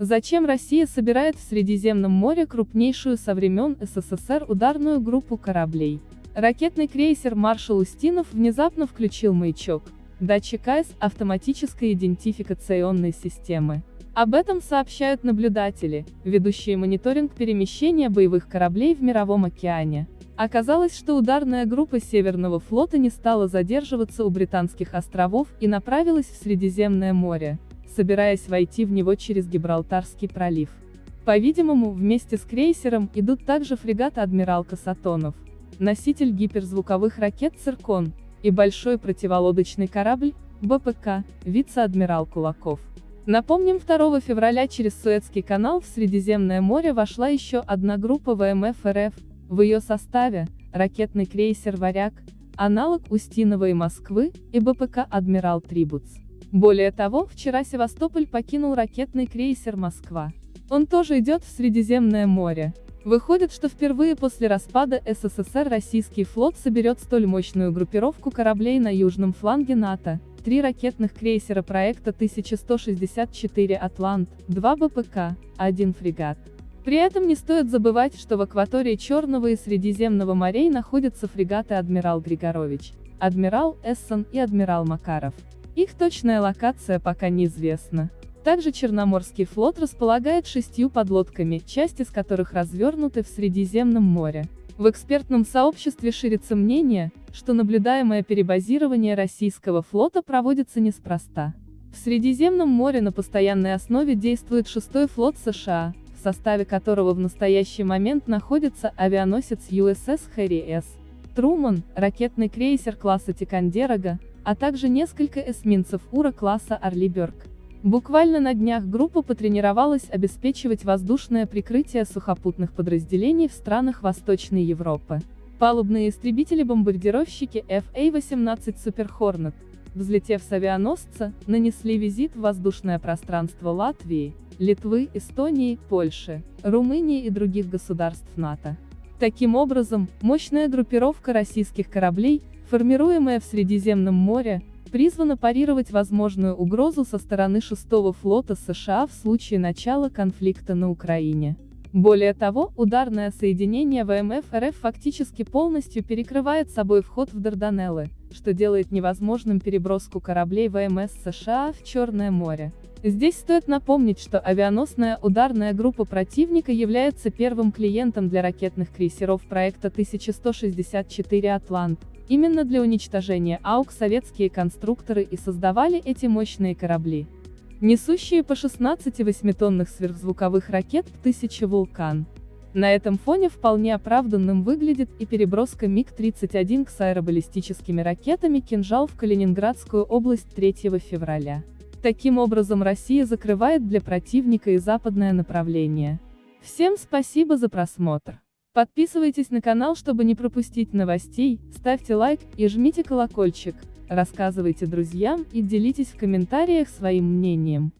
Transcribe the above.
Зачем Россия собирает в Средиземном море крупнейшую со времен СССР ударную группу кораблей? Ракетный крейсер «Маршал Устинов» внезапно включил маячок, датчик АЭС автоматической идентификационной системы. Об этом сообщают наблюдатели, ведущие мониторинг перемещения боевых кораблей в Мировом океане. Оказалось, что ударная группа Северного флота не стала задерживаться у Британских островов и направилась в Средиземное море собираясь войти в него через Гибралтарский пролив. По-видимому, вместе с крейсером идут также фрегат «Адмирал Касатонов», носитель гиперзвуковых ракет «Циркон» и большой противолодочный корабль БПК, вице-адмирал Кулаков. Напомним, 2 февраля через Суэцкий канал в Средиземное море вошла еще одна группа ВМФ РФ, в ее составе – ракетный крейсер «Варяг», аналог Устинова и Москвы, и БПК «Адмирал Трибуц». Более того, вчера Севастополь покинул ракетный крейсер «Москва». Он тоже идет в Средиземное море. Выходит, что впервые после распада СССР российский флот соберет столь мощную группировку кораблей на южном фланге НАТО, три ракетных крейсера проекта 1164 «Атлант», два БПК, один фрегат. При этом не стоит забывать, что в акватории Черного и Средиземного морей находятся фрегаты «Адмирал Григорович», «Адмирал Эссон» и «Адмирал Макаров». Их точная локация пока неизвестна. Также Черноморский флот располагает шестью подлодками, часть из которых развернуты в Средиземном море. В экспертном сообществе ширится мнение, что наблюдаемое перебазирование российского флота проводится неспроста. В Средиземном море на постоянной основе действует шестой флот США, в составе которого в настоящий момент находится авианосец USS Harry S. Труман, ракетный крейсер класса Тикандерога, а также несколько эсминцев Ура-класса Орлиберг. Буквально на днях группа потренировалась обеспечивать воздушное прикрытие сухопутных подразделений в странах Восточной Европы. Палубные истребители-бомбардировщики FA-18 Super Hornet, взлетев с авианосца, нанесли визит в воздушное пространство Латвии, Литвы, Эстонии, Польши, Румынии и других государств НАТО. Таким образом, мощная группировка российских кораблей, формируемая в Средиземном море, призвана парировать возможную угрозу со стороны шестого флота США в случае начала конфликта на Украине. Более того, ударное соединение ВМФ РФ фактически полностью перекрывает собой вход в Дарданеллы, что делает невозможным переброску кораблей ВМС США в Черное море. Здесь стоит напомнить, что авианосная ударная группа противника является первым клиентом для ракетных крейсеров проекта 1164 «Атлант», Именно для уничтожения АУК советские конструкторы и создавали эти мощные корабли. Несущие по 16 восьмитонных сверхзвуковых ракет «1000 «Вулкан». На этом фоне вполне оправданным выглядит и переброска МиГ-31 с аэробаллистическими ракетами «Кинжал» в Калининградскую область 3 февраля. Таким образом Россия закрывает для противника и западное направление. Всем спасибо за просмотр. Подписывайтесь на канал, чтобы не пропустить новостей, ставьте лайк и жмите колокольчик, рассказывайте друзьям и делитесь в комментариях своим мнением.